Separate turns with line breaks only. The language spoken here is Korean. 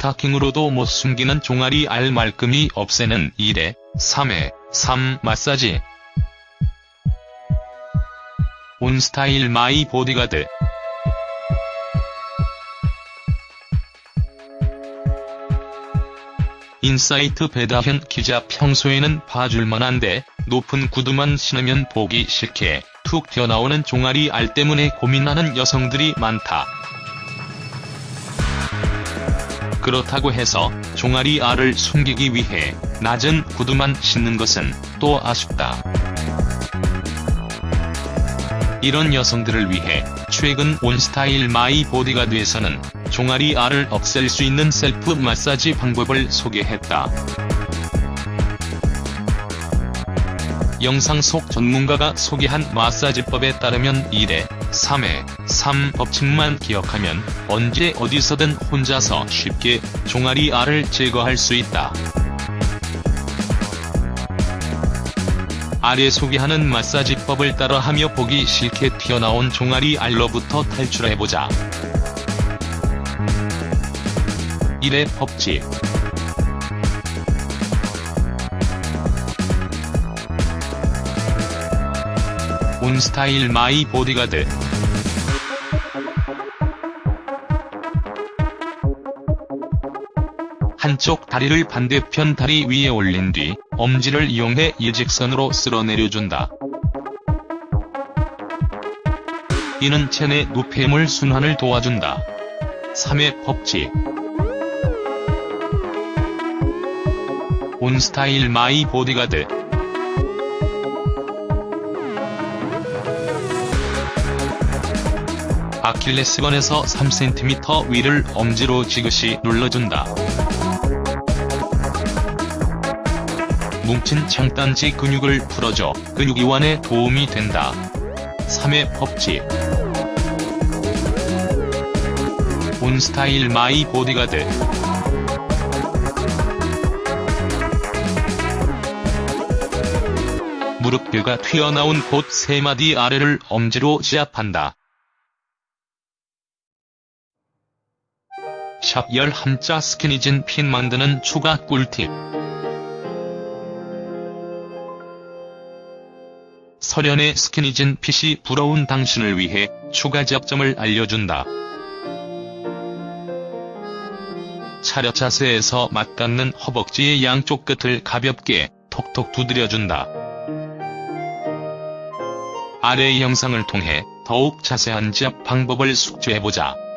스타킹으로도 못 숨기는 종아리 알 말끔히 없애는 1회, 3회, 3 마사지. 온스타일 마이 보디가드 인사이트 배다현 기자 평소에는 봐줄만한데 높은 구두만 신으면 보기 싫게 툭 튀어나오는 종아리 알 때문에 고민하는 여성들이 많다. 그렇다고 해서 종아리 알을 숨기기 위해 낮은 구두만 신는 것은 또 아쉽다. 이런 여성들을 위해 최근 온스타일 마이 보디가드에서는 종아리 알을 없앨 수 있는 셀프 마사지 방법을 소개했다. 영상 속 전문가가 소개한 마사지법에 따르면 1회, 3회, 3 법칙만 기억하면 언제 어디서든 혼자서 쉽게 종아리 알을 제거할 수 있다. 아래 소개하는 마사지법을 따라하며 보기 싫게 튀어나온 종아리 알로부터 탈출해보자. 1회 법칙 온스타일 마이 보디가드 한쪽 다리를 반대편 다리 위에 올린 뒤 엄지를 이용해 일직선으로 쓸어내려준다. 이는 체내 노폐물 순환을 도와준다. 3회 법칙 온스타일 마이 보디가드 아킬레스건에서 3cm 위를 엄지로 지그시 눌러준다. 뭉친 장단지 근육을 풀어줘 근육 이완에 도움이 된다. 3회 법칙 온스타일 마이 보디가드 무릎뼈가 튀어나온 곳 3마디 아래를 엄지로 지압한다. 샵 11자 스키니진 핀 만드는 추가 꿀팁 설현의 스키니진 핏이 부러운 당신을 위해 추가 접점을 알려준다. 차렷 자세에서 맞닿는 허벅지의 양쪽 끝을 가볍게 톡톡 두드려준다. 아래 영상을 통해 더욱 자세한 지압 방법을 숙지해보자.